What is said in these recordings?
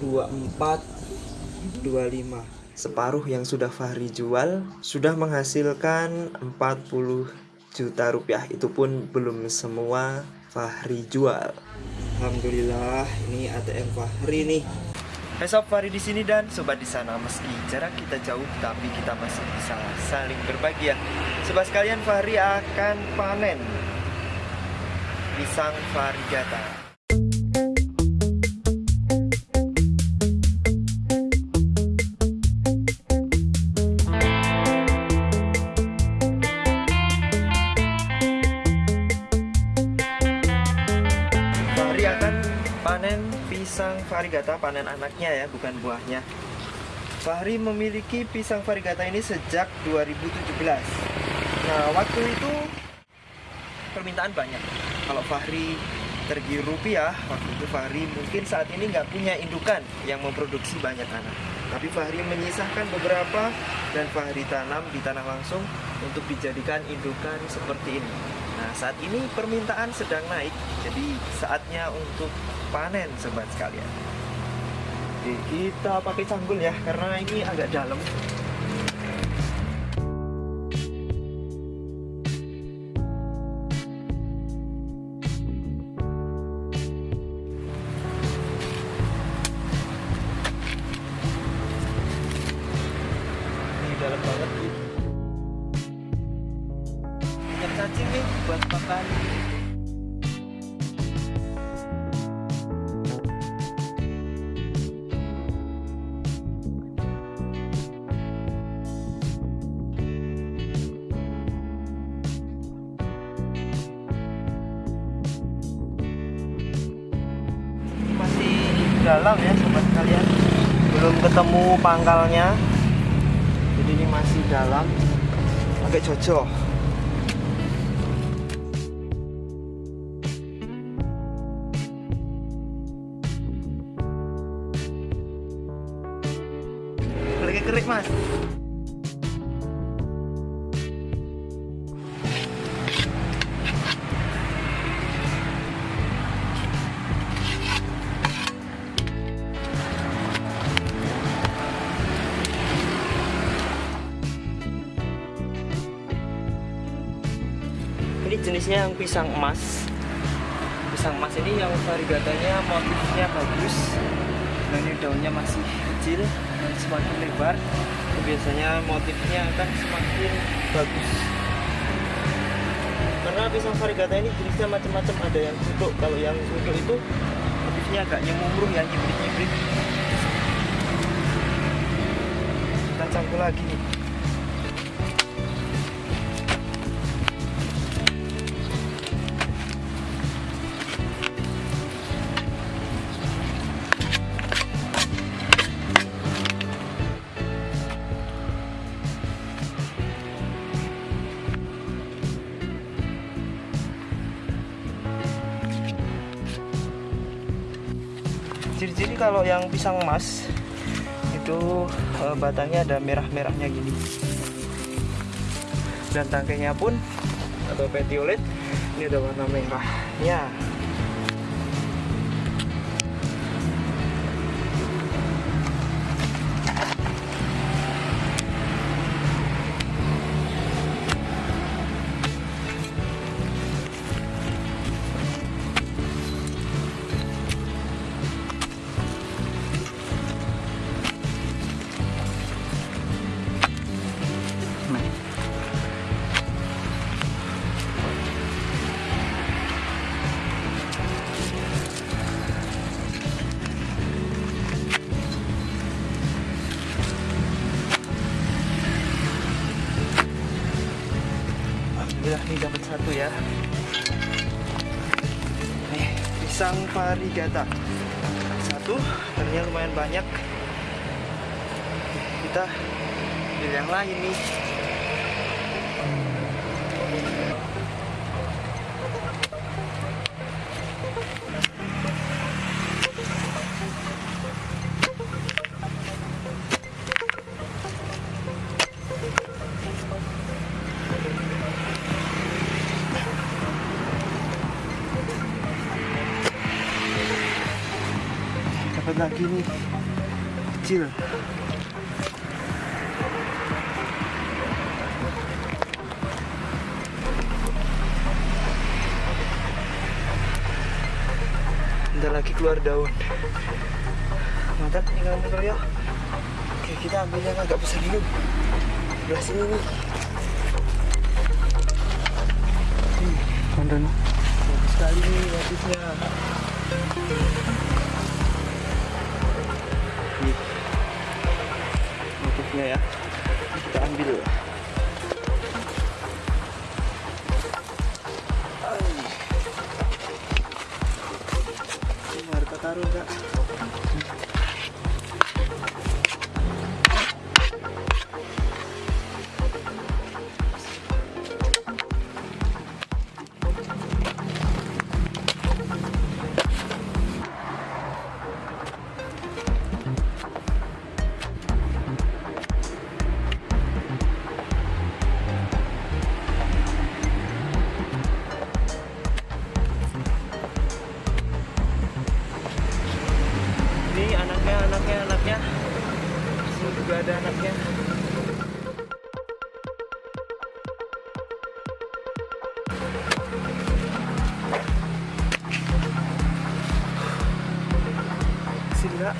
24 25 Separuh yang sudah Fahri jual sudah menghasilkan 40 juta rupiah. Itu pun belum semua Fahri jual. Alhamdulillah ini ATM Fahri nih. Hai Sob Fahri di sini dan sobat di sana. Meski jarak kita jauh tapi kita masih bisa saling berbagi ya. Sobat sekalian Fahri akan panen pisang varigata. Pisang varigata panen anaknya ya bukan buahnya. Fahri memiliki pisang varigata ini sejak 2017 nah waktu itu permintaan banyak. Kalau Fahri tergiur rupiah waktu itu Fahri mungkin saat ini nggak punya indukan yang memproduksi banyak anak tapi Fahri menyisahkan beberapa dan Fahri tanam di tanah langsung untuk dijadikan indukan seperti ini Nah saat ini permintaan sedang naik Jadi saatnya untuk panen sobat sekalian. Oke, kita pakai canggul ya karena ini agak dalam dalam ya sobat kalian belum ketemu pangkalnya. Jadi ini masih dalam. Cocok. Lagi kerik mas jenisnya yang pisang emas. Pisang emas ini yang varigatanya motifnya bagus. Dan ini daunnya masih kecil dan semakin lebar biasanya motifnya akan semakin bagus. Karena pisang varigata ini jenisnya macam-macam. Ada yang duduk kalau yang duduk itu motifnya agak nyemumruh ya nyibrit-nyibrit kita campur lagi nih kalau yang pisang emas itu e, batangnya ada merah-merahnya gini. Dan tangkainya pun atau petiolet ini ada warna merahnya pisang varigata satu ternyata lumayan banyak. Kita pilih yang lain nih nih kecil. Bentar lagi keluar daun. Mantap tinggal mundur ya. Oke kita ambil yang agak besar dulu. Sebelah sini nih. Konten. bagus sekali nih motifnya motifnya ya. Kita ambil. Ai. ini harta karun kak kak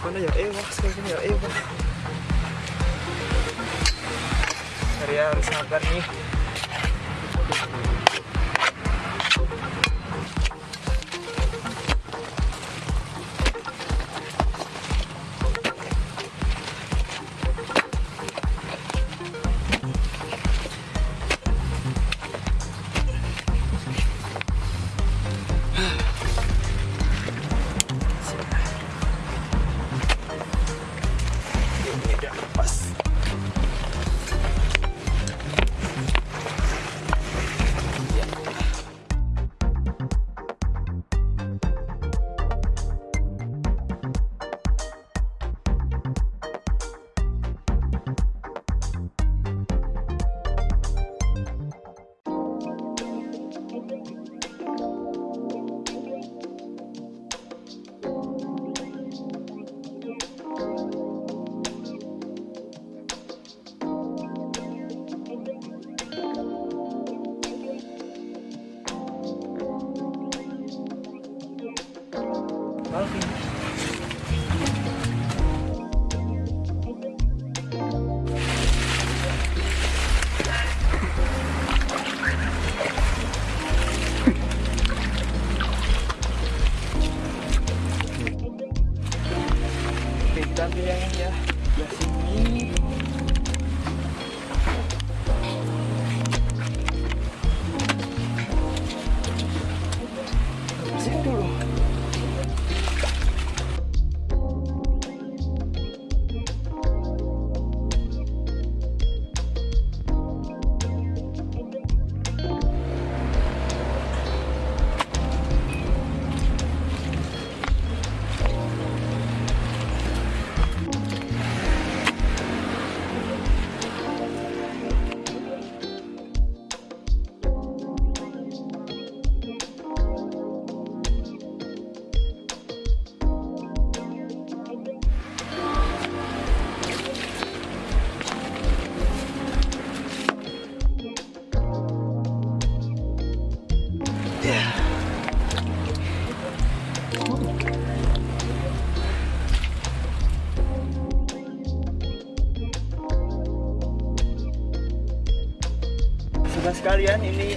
mana ya? Eh wah sekali ya. Eh wah. Saya harus sabar nih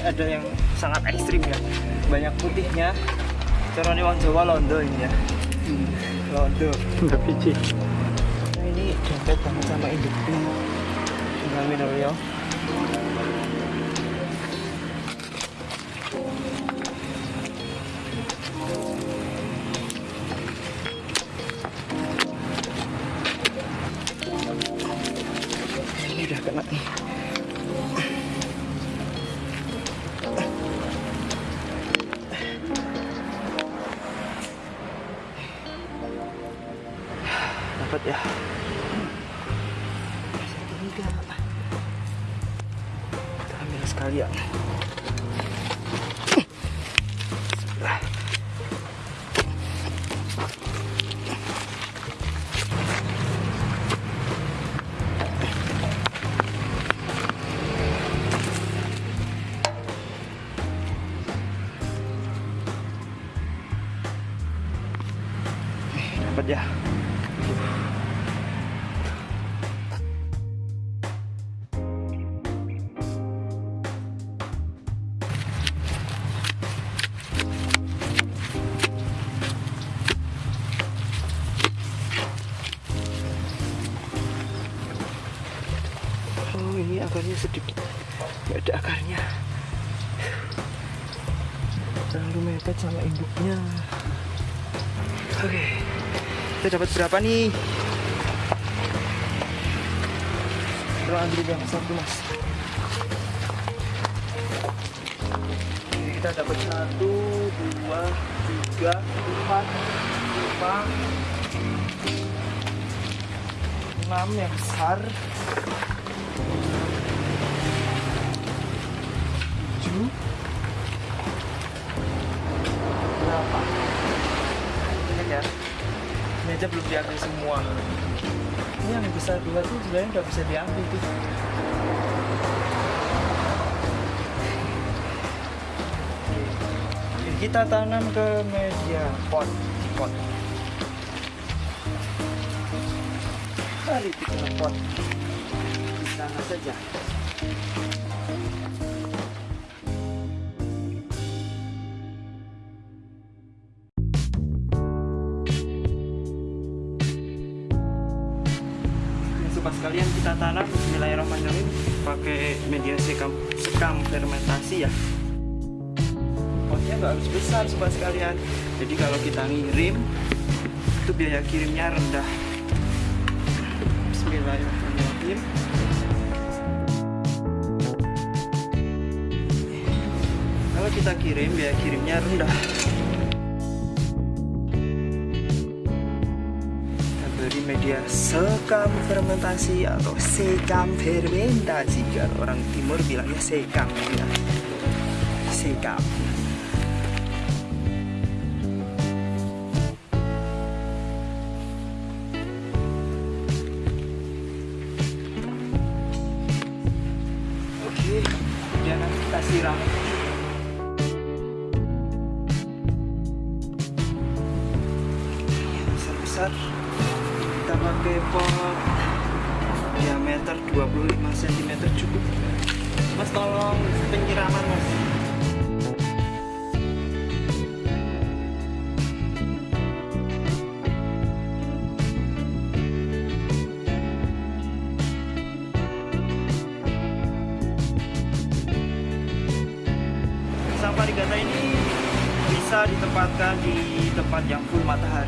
ada yang sangat ekstrim ya. Banyak putihnya. Caranya wong Jawa londo ini ya. Londo. Udah biji. Nah, ini dompet banget sama induknya. Tinggal minum ya. Ya ini akarnya sedikit. Gak ada akarnya. Terlalu mepet sama induknya. Oke Kita dapat berapa nih? Kalau ambil yang satu mas. Oke, Kita dapat satu, dua, tiga, empat, lima, enam yang besar tujuh berapa ini ya ini aja belum diambil semua. Ini yang besar dua tuh sebenarnya udah bisa diambil tuh. Kita tanam ke media pot pot. Mari kita pot. Di sana saja pakai media sekam sekam fermentasi ya. Potnya nggak harus besar sobat sekalian. Jadi kalau kita ngirim itu biaya kirimnya rendah. Bismillahirrahmanirrahim. Kalau kita kirim biaya kirimnya rendah media sekam fermentasi atau sekam fermentasi. Kalau orang timur bilangnya sekam ya sekam. Oke kemudian nanti kita siram. Besar-besar kita pakai pot diameter 25 cm cukup. Mas tolong penyiraman mas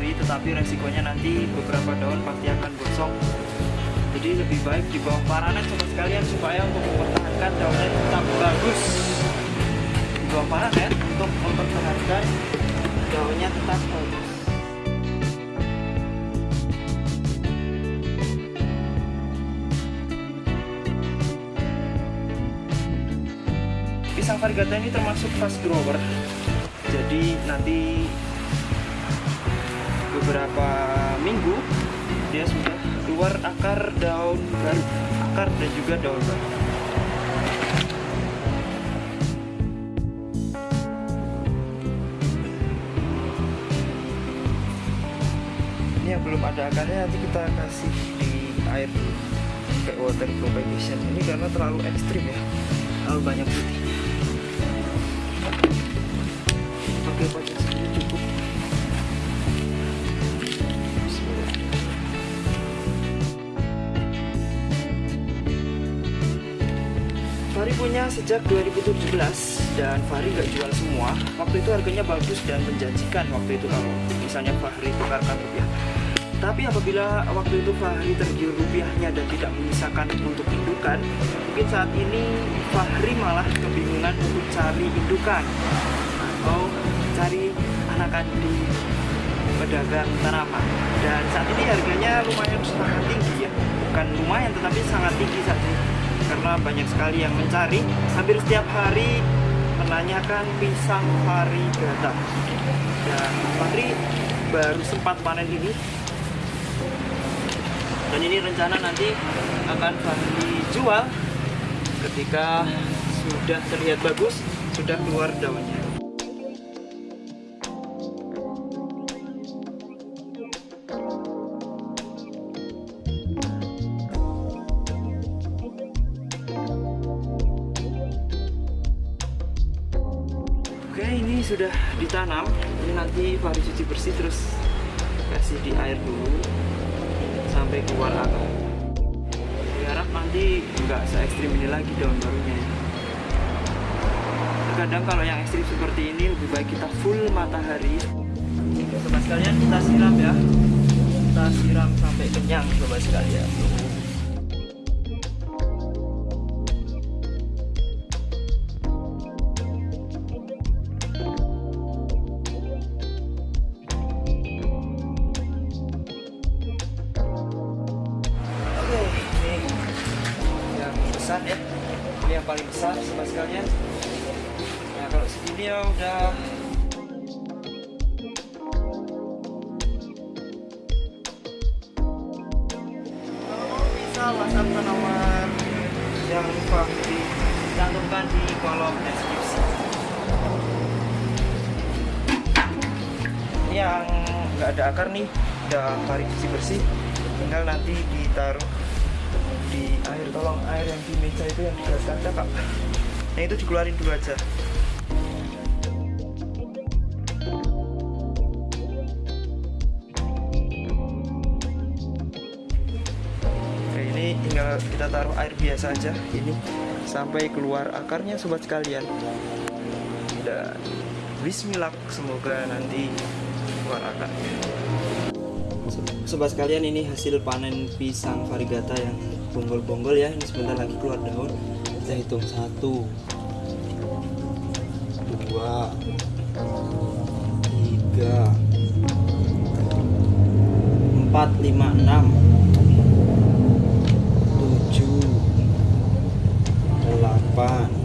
matahari tetapi resikonya nanti beberapa daun pasti akan gosong. Jadi lebih baik di bawah paranet sama sekalian supaya untuk mempertahankan daunnya tetap bagus. Di bawah paranet untuk mempertahankan daunnya tetap bagus. Pisang varigata ini termasuk fast grower. Jadi nanti beberapa minggu dia sudah keluar akar daun baru akar dan juga daun baru. Ini yang belum ada akarnya nanti kita kasih di air dulu kayak water propagation. Ini karena terlalu ekstrim ya terlalu banyak putih punya sejak 2017 dan Fahri nggak jual semua. Waktu itu harganya bagus dan menjanjikan waktu itu kalau misalnya Fahri tukarkan rupiah. Tapi apabila waktu itu Fahri tergiur rupiahnya dan tidak menyisakan untuk indukan, mungkin saat ini Fahri malah kebingungan untuk cari indukan atau cari anakan di pedagang tanaman. Dan saat ini harganya lumayan sangat tinggi ya, bukan lumayan tetapi sangat tinggi saat ini karena banyak sekali yang mencari. Hampir setiap hari menanyakan pisang varigata dan Fahri baru sempat panen ini. Dan ini rencana nanti akan Fahri jual ketika sudah terlihat bagus sudah keluar daunnya sudah ditanam. Ini nanti Fahri cuci bersih terus kasih di air dulu sampai keluar akar. Diharap nanti nggak se ekstrim ini lagi daun barunya. Ya. Terkadang kalau yang ekstrim seperti ini lebih baik kita full matahari. Sobat sekalian kita siram ya. Kita siram sampai kenyang sobat sekalian. Yang nggak ada akar nih udah tarik bersih. Tinggal nanti ditaruh di air tolong air yang di meja itu yang di kaca kak yang itu dikeluarin dulu aja. Ini tinggal kita taruh air biasa aja. Ini sampai keluar akarnya sobat sekalian. Dan bismillah semoga nanti akarnya sobat sekalian ini hasil panen pisang varigata yang bonggol-bonggol ya. Ini sebentar lagi keluar daun. Kita hitung. Satu. Dua. Tiga. Empat lima enam. Tujuh. Delapan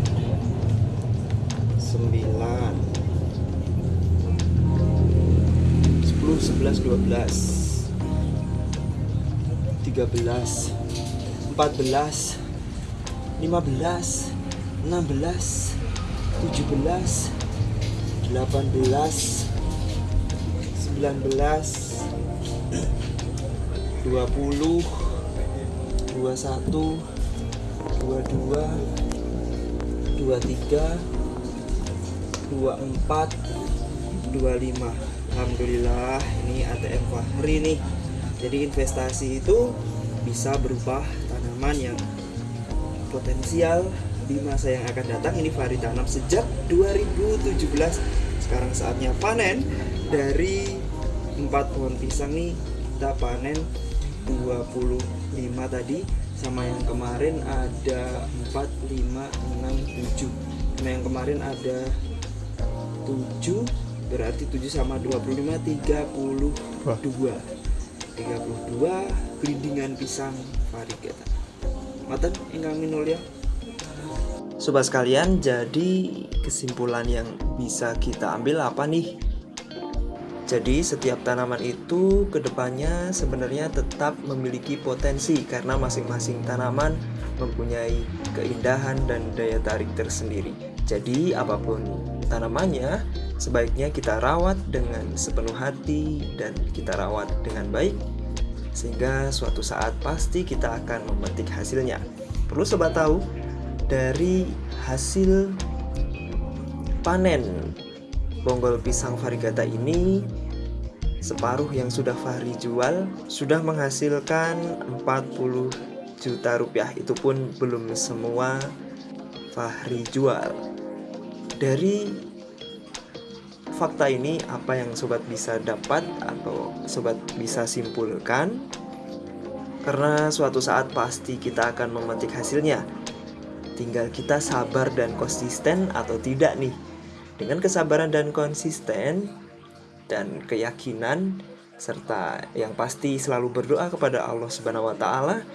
11 12 13 14 15 16 17 18 19 20 21 22 23 24 25 Alhamdulillah ini ATM Fahri nih. Jadi investasi itu bisa berubah tanaman yang potensial di masa yang akan datang. Ini Fahri tanam sejak 2017 sekarang saatnya panen. Dari empat pohon pisang nih kita panen 25 tadi. Sama yang kemarin ada 4, 5, 6, 7 sama yang kemarin ada 7 berarti 7 sama 25 32 32 gelindingan pisang varigata Matan ingkang minulya. Sobat sekalian, jadi kesimpulan yang bisa kita ambil apa nih? Jadi setiap tanaman itu ke depannya sebenarnya tetap memiliki potensi karena masing-masing tanaman mempunyai keindahan dan daya tarik tersendiri. Jadi apa pun tanamannya sebaiknya kita rawat dengan sepenuh hati dan kita rawat dengan baik sehingga suatu saat pasti kita akan memetik hasilnya. Perlu sobat tahu, dari hasil panen bonggol pisang varigata ini separuh yang sudah Fahri jual sudah menghasilkan 40 juta rupiah itu pun belum semua Fahri jual dari fakta ini apa yang sobat bisa dapat atau sobat bisa simpulkan? Karena suatu saat pasti kita akan memetik hasilnya. Tinggal kita sabar dan konsisten atau tidak nih? Dengan kesabaran dan konsisten dan keyakinan serta yang pasti selalu berdoa kepada Allah Subhanahu wa taala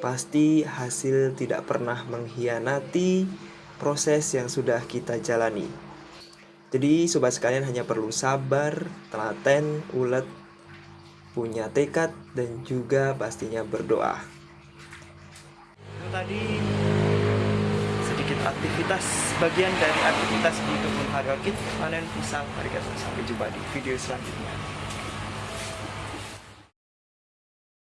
pasti hasil tidak pernah mengkhianati proses yang sudah kita jalani. Jadi sobat sekalian hanya perlu sabar, telaten, ulet, punya tekad dan juga pastinya berdoa. Tadi sedikit aktivitas bagian dari aktivitas di kebun Hargalkit panen pisang. Mari kita sampai jumpa di video selanjutnya.